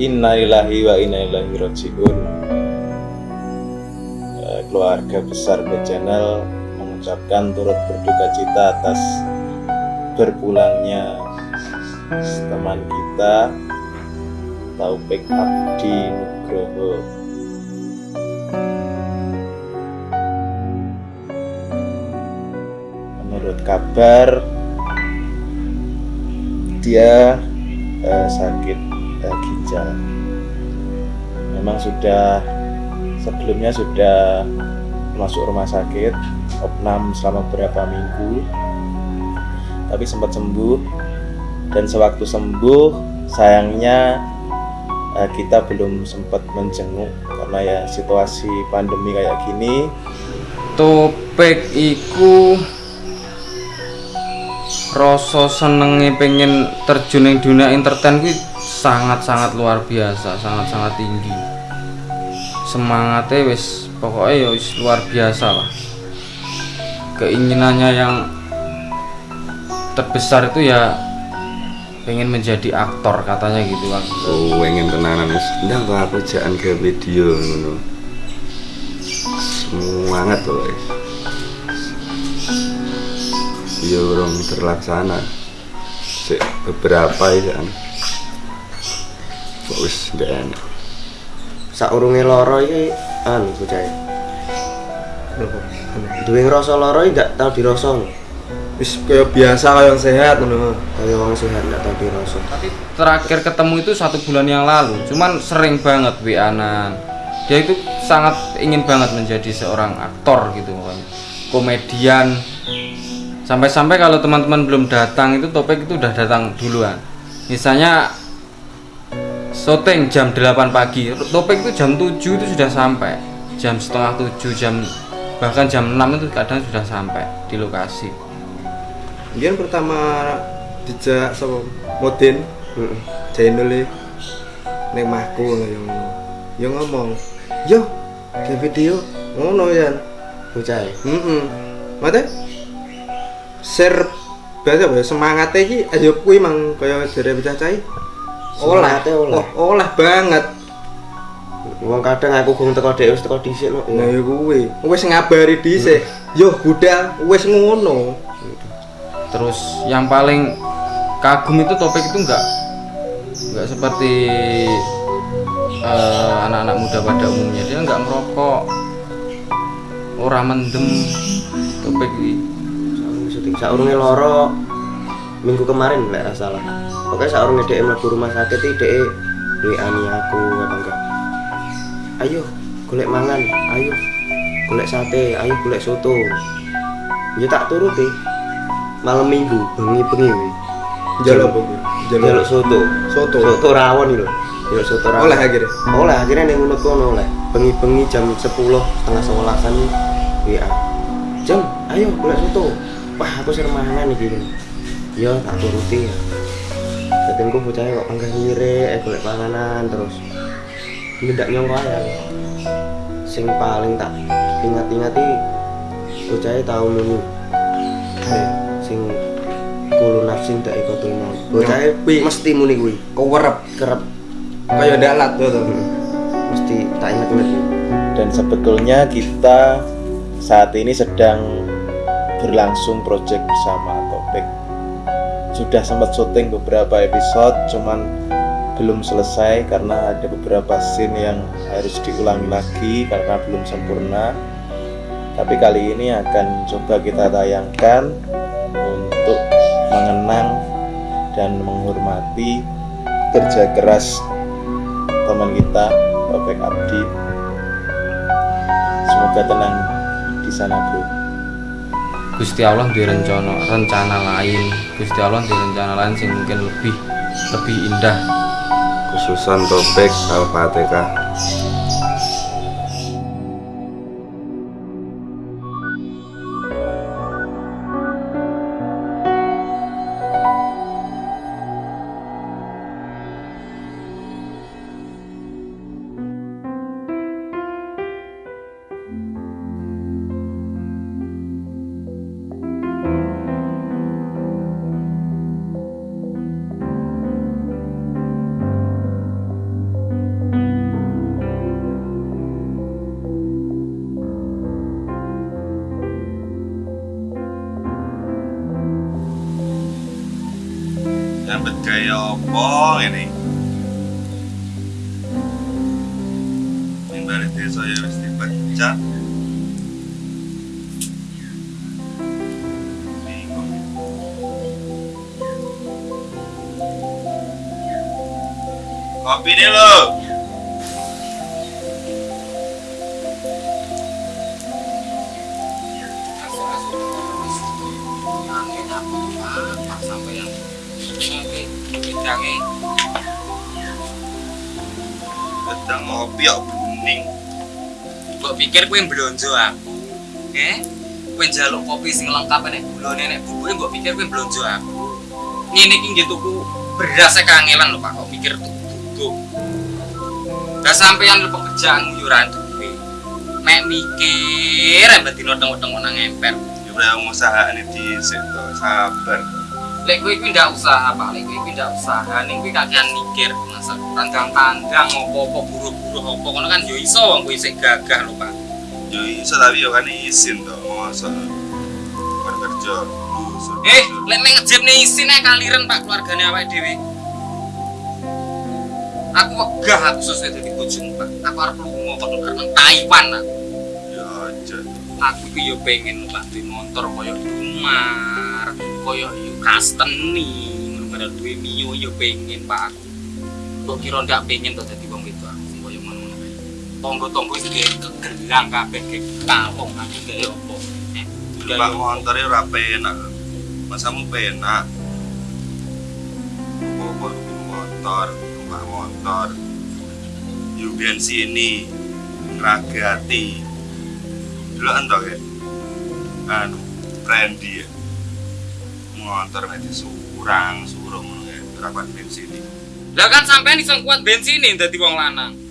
Innalillahi wa inna ilaihi rajiun. Eh, Keluarga besar The Channel mengucapkan turut berduka cita atas berpulangnya teman kita Taufik Abdi Nugroho. Menurut kabar dia eh, sakit eh, ginjal. Memang sudah sebelumnya sudah masuk rumah sakit opnam selama beberapa minggu, tapi sempat sembuh dan sewaktu sembuh sayangnya eh, kita belum sempat menjenguk karena ya situasi pandemi kayak gini Topik iku rasa senenge pengen terjun ning dunia entertain sangat-sangat luar biasa, sangat-sangat tinggi. Semangatnya wis pokoknya ya wis luar biasa lah. Keinginannya yang terbesar itu ya pengen menjadi aktor katanya gitu kan. Oh, pengen tenanan wis. Ndang kok aku jangan ke video ngono. Semangat loh guys. Ya orang terlaksana. Sik beberapa ya kan. Wis ndak enak. saurunge lara iki anu bocah duwe ngrasa lara iki gak tau dirasa wis kaya biasa kaya yang sehat ngono kaya wong sehat gak tau dirasa Tapi terakhir ketemu itu satu bulan yang lalu, cuman sering banget WA-an. Dia itu sangat ingin banget menjadi seorang aktor gitu pokoknya. Komedian. Sampai-sampai kalau teman-teman belum datang itu Topik itu udah datang duluan. Misalnya syuting jam 8 pagi, Topik itu jam 7 itu sudah sampai. Jam setengah 7, jam bahkan jam 6 itu kadang sudah sampai di lokasi. Dia pertama dijak sama Modin? E ning mahku yang yo. Ngomong yo ke video ngono ya. Bocah. Heeh mate? Share ya semangatnya iki ayo kuwi mang kaya jare bocah cai oleh. Semangatnya oleh. oh, oleh banget. Wong kadang aku gong teko dhek wis teko dhisik no nah ya kuwi. Wis ngabari dhisik. Yo budal wis ngono. Terus yang paling kagum itu topik itu enggak enggak seperti eh, anak-anak muda pada umumnya. Dia enggak merokok orang mendem. Topik ini Saurunge lara minggu kemarin lek ra salah. Pokoknya saurunge dhek mlebu rumah sakit iki dhek WA-ni aku apa enggak. Ayo golek mangan ayo. Golek sate ayo golek soto. Ya tak turuti. Malam minggu bengi-bengi kuwi? Jaluk jaluk soto. soto. Soto rawon lho. Jaluk soto rawon. Oleh akhirnya? Oleh akhirnya ning ngunut kono oleh bengi-bengi jam 10 setengah sebelasan WA jam ayo golek soto. Wah aku sering mangan iki ya tak turuti. Ya jadi aku bocahnya kok panggah ngire eh golek panganan terus. Nggak nyongko ya. Sing paling tak ingat-ingat iki bocahnya tahu nunyu Eh, sing kulo nafsin tak ikut mau. Bocahnya Kuwi. mesti muni kuwi. Kewerep kerep kaya dalat tuh tuh. Mesti tak ingat-ingat. Dan sebetulnya kita saat ini sedang berlangsung project bersama Topik sudah sempat syuting beberapa episode cuman belum selesai karena ada beberapa scene yang harus diulangi lagi karena belum sempurna. Tapi kali ini akan coba kita tayangkan untuk mengenang dan menghormati kerja keras teman kita Topik Abdi. Semoga tenang di sana bro Gusti Allah di rencana rencana lain Gusti Allah di rencana lain sing mungkin lebih lebih indah Khususan topik Al-Fatihah. Apa ini? Mimbar desa ya dipecat. Bingung. Kopi nih lo. Pikir kowe blonjo aku. Eh? Kowe njaluk kopi sing lengkap nek gulone nek bubuke mbok pikir kowe blonjo aku. Ngene iki nggih tuku beras e kangelan lho Pak, kok mikir tuku. Lah sampeyan lho pekerjaan yo ora duwe. Mek mikir ambek dino tengok-tengok nang emper. Ya udah usaha ini di situ sabar. Lek kowe kuwi ndak usaha, Pak. Lek kowe kuwi ndak usaha, ning kowe kakean mikir masa tandang-tandang opo-opo buru-buru opo kono kan yo iso wong kowe isih gagah lho, Pak. Yo iso tapi yo kan izin toh masa bekerja dulu suruh Eh, lek nek ngejebne isin ae kaliren Pak keluargane awake dhewe. Aku wegah aku sesuai dadi bojomu, Pak. Aku arep lunga kono karena Taiwan aku. Ya aja. Aku iki yo pengen Pak di motor koyo Umar, koyo yo Kasteni, ngono duwe Mio yo pengen Pak aku. Kok kira ndak pengen to dadi Tonggo-tonggo iki kegelang kabeh ke kalong aku gak opo. Motor ya ora penak. Masamu penak. Apa motor, numpak motor. Yo sini ngragati. Dulu ento ya. Anu, Randy ya. Motor nek disurang, surung ngono ya, rapat bensin iki. Lah kan sampean iso kuat bensine dadi wong lanang.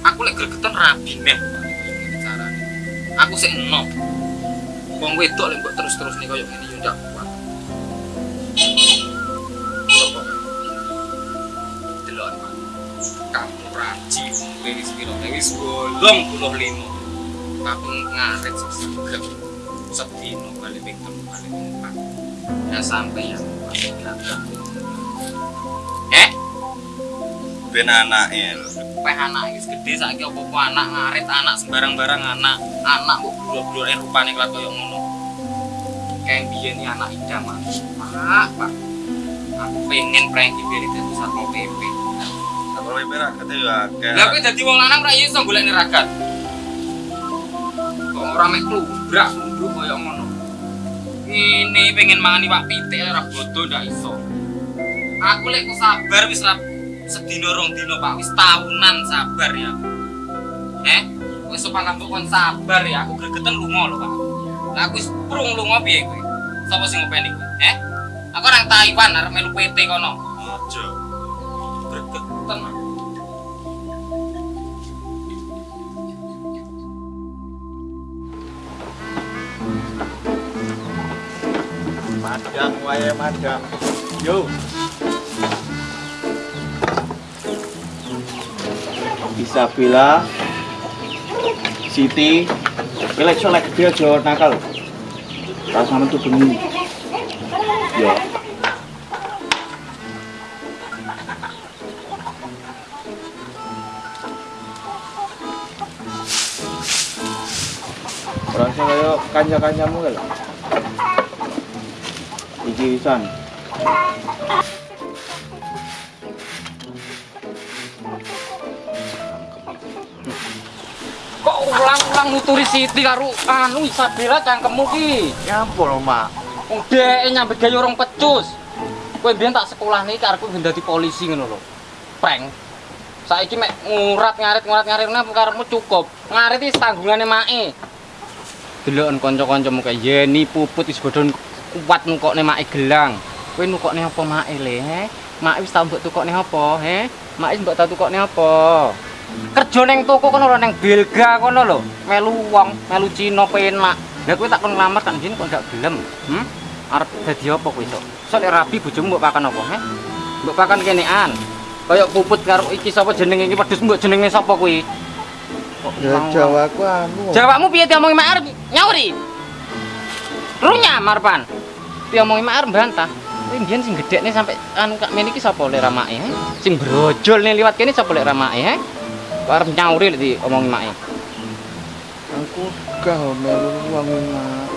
Aku lek gregetan rabi meh carane. Aku sik enom. Wong wedok lek mbok terus-terus nih koyo ngene yo ndak kuat. Delok. Kamu raji wis piro? Wis 85. Tapi ngaret sesegep. Sedino balik ping telu balik empat. Ya sampai gagah. Eh? Ben anake lho. Peh anak wis gede saiki apa-apa anak ngarit anak sembarang-barang anak anak kok blur-blure rupane kelat koyo ngono. Kayak biyen iki anak idaman. Pak, Pak. Aku pengen prengki biar dadi satpol PP. Kalau PP ragatnya ya. Lah kowe dadi wong lanang ra iso golek ragat. Kok ora mek klubrak klubuk koyo ngono. Ini pengen mangan iwak pitik ora bodoh ndak iso. Aku lek sabar wis ra sedina rong dina Pak, wis tahunan sabar ya. Eh, wis sopan lambok kon sabar ya, aku gregeten lunga lho Pak. Lah aku wis prung lunga piye kowe? Sapa sing ngopeni kowe? Eh? Aku orang Taiwan arep melu PT kono. Aja. Gregeten. aku. Madang wae madang. Yo. Isabella Siti. Kelek solek gede aja nakal. Sama tuh bengi Yo. Orang sing kaya kanca-kancamu lho Iki wisan ulang-ulang nuturi Siti karo anu Isabella cangkemmu ki? Ya ampun, Mak. Udah nyambet gaya orang pecus. Kowe mbiyen tak sekolah nih karepku ben dadi polisi ngono lho. Prank. Saiki mek ngurat ngarit ngurat ngarit ngene karepmu cukup. Ngarit iki tanggungane mae. Deloken kanca-kancamu kae Yeni puput wis bodho kuat nukokne mae gelang. Kowe nukokne apa mae le, he? Mae wis tau mbok tukokne apa, he? Mae wis mbok tau tukokne apa? Kerja ning toko kono lho ning Belga kono lho. Melu wong, melu Cina penak. Lah kowe tak kon nglamar tak njin kok gak gelem. Hmm? Arep dadi apa kowe sok? Sok rabi bojomu mbok pakan apa, he? Mbok pakan kenean. Kayak puput karo iki sapa jenenge iki wedhus mbok jenenge sapa kuwi? Kok Ya Jawaku anu. Jawabmu piye diomongi mak arep nyauri? Runya Marpan. Diomongi mak arep bantah. Kuwi mbiyen sing gedhekne sampe anu kak men iki sapa lek ramake? he? Sing brojol nih liwat kene sapa lek ramake? Arep nyauri lek diomongi make. Aku gak melu wong mak.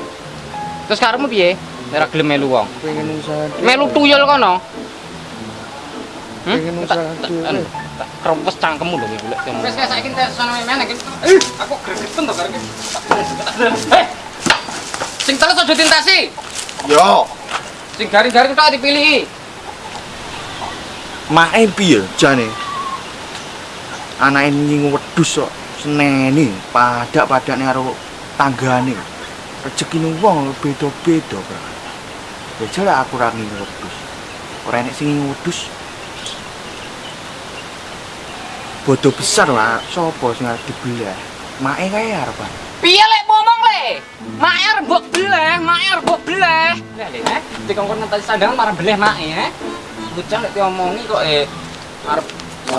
Terus karepmu piye? Ora gelem melu wong. Pengen usaha. Melu tuyul kono. Hmm? Pengen usaha dhewe. Tak krempes cangkemmu lho iki lek. Wis kae saiki entek sono men iki. Aku gregeten to karo iki. Eh. Sing teles aja dintasi. Yo, Sing garing-garing tok dipilih. Mae piye jane? Anake nyingu wedhus kok seneni padak-padakne karo tanggane. Rezekine wong beda-beda. Ya jare aku ra ngingu wedhus. Ora enek sing ngingu besar lah, sapa sing arep dibelah? Mae kae arepan. Piye lek ngomong le? Mae arep beleh, mae arep mbok beleh. Lah le, eh, dikongkon ngenteni sandangan marah beleh mae, eh. Bocah lek diomongi kok eh arep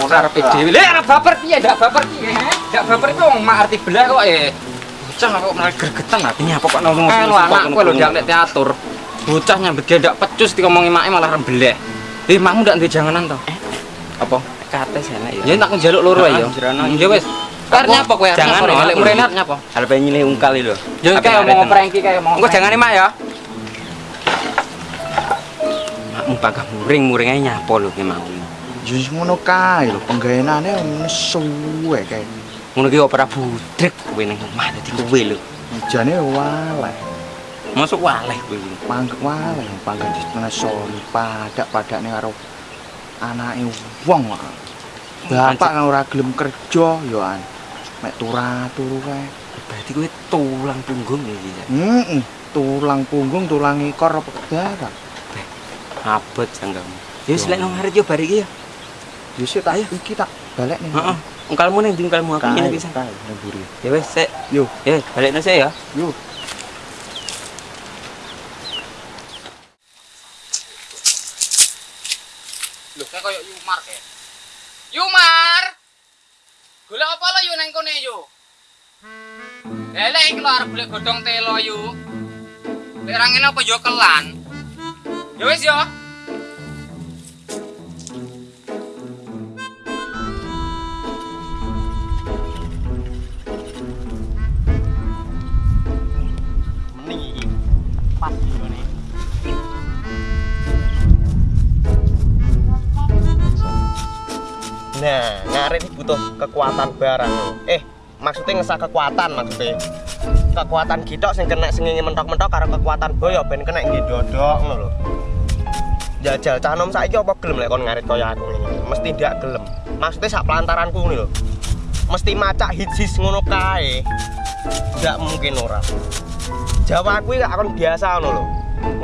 arep dhewe. Le arep baper piye? Ndak baper piye, eh? Ndak baper itu wong mak arti beleh kok eh. Bocah kok malah gregetan artinya apa kok ngomong Eh, lu anakku lho ndak lek teatur. Bocah nyambet dia ndak pecus dikomongi mae malah rembeleh. Eh, makmu ndak ndek janganan to? Apa? Kate sana ya. Ya tak njaluk loro ya. Ya wis. Karena apa kowe? Jangan, ya. lek mrene arep nyapa? Pengen nyilih ungkal lho. Ya kayak mau prank kayak mau. Engko jangan mak ya. Makmu pagah muring-muring ae nyapo lho ki mau. Ya wis ngono kae lho, penggaweane nesu wae kae. Ngono ki ora budrek kowe ning omah dadi kowe lho. Ijane waleh. Masuk waleh kowe. Panggek waleh panggek nesu padak-padakne karo anake wong kok. Bapak kan ora gelem kerja ya an. Mek turu kae. Berarti kowe tulang punggung iki ya. Heeh, tulang punggung, tulang ikor apa darah. Abot sanggamu. Ya wis lek nang ngarit yo bar iki ya. Ya sik tak iki tak balik nih. Heeh. Ungkalmu ning ndi ungkalmu aku ngene pisan. Kae nang buri. Ya wis sik. Yo, Ya balikno sik ya. yo. Lho, kayak koyo Yumar kayak. Yumar. Golek apa lo yu nang kene yu? Lelek iki lho arep golek godhong telo yu. Lek ra ngene apa yo kelan. Ya wis yo. Nah, ngarit ini butuh kekuatan barang. Eh, maksudnya ngesah kekuatan maksudnya. Kekuatan gitok sing kena sing mentok-mentok karo kekuatan boyo ben kena nggih dodok ngono lho. Jajal cah nom saiki apa gelem lek kon ngarit kaya aku ngene. Mesti ndak gelem. Maksudnya sak pelantaranku ngene lho. Mesti macak hitsis ngono kae. Ndak mungkin ora. Jawa kuwi gak akan biasa ngono lho.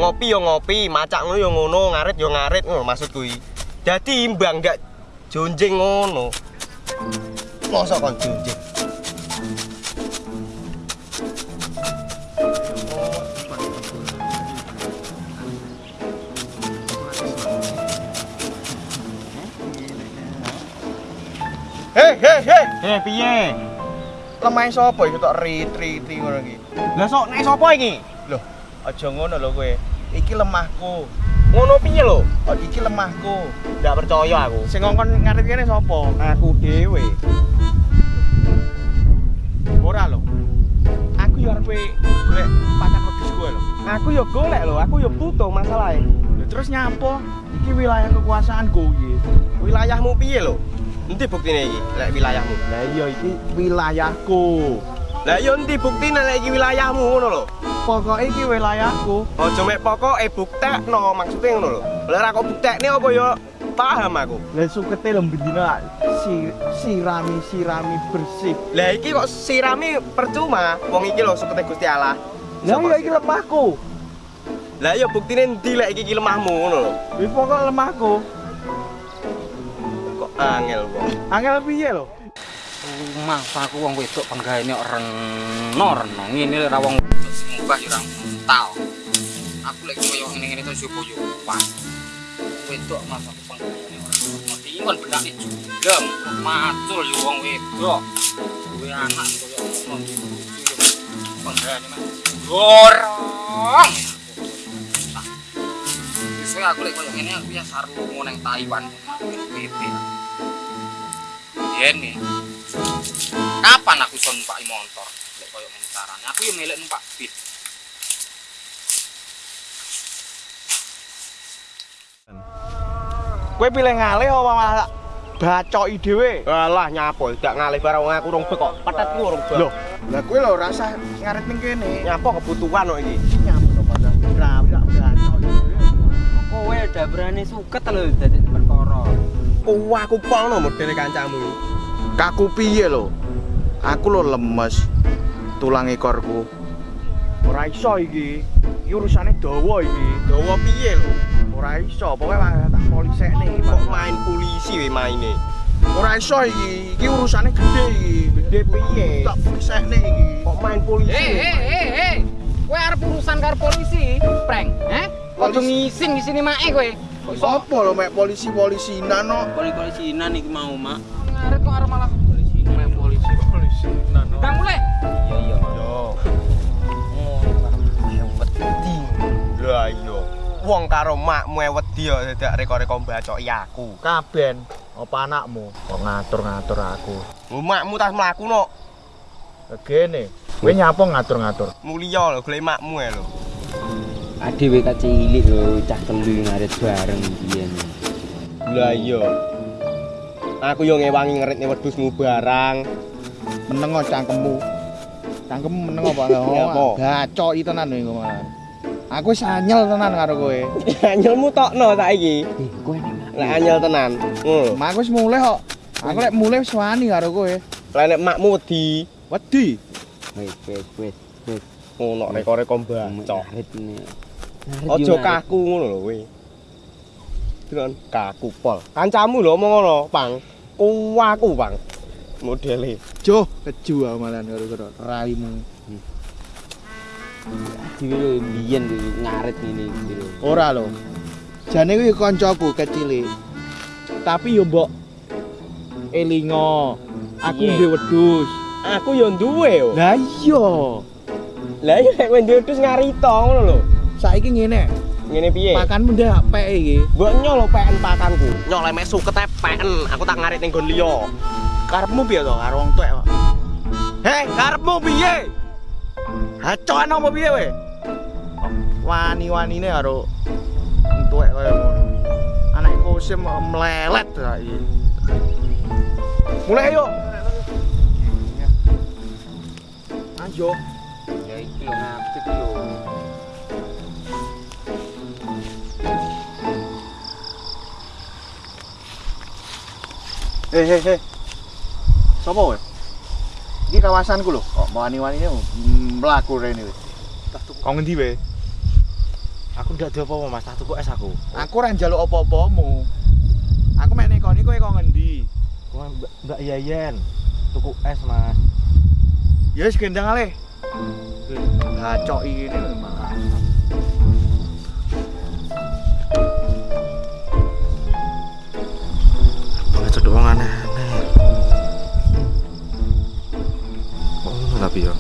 Ngopi yo ngopi, macak ngono yo ngono, ngarit yo ngarit ngono maksud kuwi. Dadi imbang gak jonjing ngono. Masa kon jonjing? Hei, hei, hei. Hei, piye? Lemah sapa iki tok rit-riti ngono iki? Lah sok nek sapa iki? Loh, aja ngono lho kowe. Iki lemahku. Ngono piye lho? Oh, iki lemahku. Ndak percaya aku. Sing ngongkon ngarit kene sapa? Aku dhewe. Ora lho. Aku yo arep golek pakan wedhus kowe lho. Aku yo golek lho, aku yo butuh masalahe. Terus nyapa? Iki wilayah kekuasaan kowe. Wilayahmu piye lho? Endi buktine iki lek wilayahmu? Lah iya iki wilayahku. Lah yo endi buktine lek iki wilayahmu ngono lho. Pokoke iki wilayahku. Aja mek pokoke buktekno maksude ngono lho. Lah ora kok buktekne apa yo paham aku. Lah sukete lho bendina si, sirami sirami bersih. Lah iki kok sirami percuma. Wong iki lho sukete Gusti Allah. Lah iya iki lemahku. Lah yo buktine endi lek iki lemahmu ngono lho. Wis pokok lemahku. Kok angel kok. Angel piye lho? Mas aku wong wedok penggaene kok reno reno ngene ra wong wedok sing mbah yo ora tau. Aku lek koyo ngene-ngene to jopo yo pas. Wedok mas aku penggaene ora kon benake jugem macul yo wong wedok. Duwe anak koyo ngono penggaene mas. Gorong. Wis Soalnya aku lek koyo ngene aku ya sarung lunga nang Taiwan. PP. Yen nih. Kapan aku iso numpak motor? Lek koyo carane. Aku yo melek numpak bis. Kowe pilih ngalih apa malah bacoki dhewe? Alah nyapo, gak ngalih barang aku rong kok. Petetku rong bek. Loh, lah kowe lho rasa ngaret ning kene. Nyapo kebutuhan kok iki. Nyampe to padahal ora ora bacoki dhewe. Kowe udah berani suket lho dadi perkara. Ku aku polno modele kancamu. Kaku piye lho? Aku lho lemes. Tulang ekorku. Ora iso iki. Iki urusane dawa iki. Dawa piye lho? Ora iso, pokoke tak polisekne. Kok main polisi we maine. Ora iso iki. Iki urusane gede iki. Gede piye? Tak polisekne iki. Kok main polisi? Hei, hei, hei, hei. Kowe arep urusan karo polisi, prank, eh? Kok Polisi. ngisin ngisini mae kowe? Kok iso Apa lho mek polisi-polisinan no? Polisi-polisinan iki mau, Mak. ngaret kok arep Bang mulai. Iya, iya. Yo. Wedi. Lah iya. Wong karo makmu wedi kok dadak reko-reko mbacoki aku. Kaben apa anakmu kok ngatur-ngatur aku. Lho makmu tas mlaku no. Begene, kowe nyapa ngatur-ngatur? Mulia lho golek makmu e lho. Adewe kak cilik lho, cah telu ngarit bareng biyen. Lah iya. Aku yo ngewangi ngeritne wedhusmu barang. Meneng cangkemmu. Cangkemmu meneng apa? Apa? Gacoki tenan kowe malah. Aku wis anyel tenan karo kowe. Anyelmu tokno saiki. Kowe nek anyel tenan. Ngono. Mak wis mulai kok. Aku lek mulai wis wani karo kowe. Lah nek makmu wedi, Wedi. Wis, wis, wis, wis. ngono reko-reko mbacok. Ngarit ini. Aja kaku ngono lho kowe. Dengan kaku pol. Kancamu lho omong ngono, Pang. Ku aku, Pang. Modele. Jo, keju aku malah karo karo raimu. Adewe lho biyen lho ngarit ngene iki lho. Ora lho. Jane kuwi kancaku kecil. Tapi yo mbok elingo. Aku Iya. duwe wedhus. Aku yo duwe yo. Lah iya. Lah iya nek kowe duwe wedhus ngarito ngono lho. Saiki ngene, Ngene piye? pakanmu ndak pek iki. Mbok nyol lho peken pakanku. Nyol mek suket peken, aku tak ngarit ning nggon liya. Karepmu piye to karo wong tuwek kok? Hei, karepmu piye? Hacoan apa piye we? Wani-wanine karo wong tuwek kaya ngono. Anak kosim melelet ta iki. Mulai yuk. Ayo. Ya iki lho ngapik lho. Hey, hey, hey. Sopo di Iki kawasanku lho, kok mau wani mlaku rene wis. kau ngendi wae? Aku ndak duwe apa Mas. Tak tuku es aku. Aku ora njaluk apa-apamu. Aku mek nek kowe kok ngendi? Kowe Mbak Yayen. Tuku es, Mas. Ya wis gendang ale. Gacok iki ngene malah. Banget cedok aneh. 比啊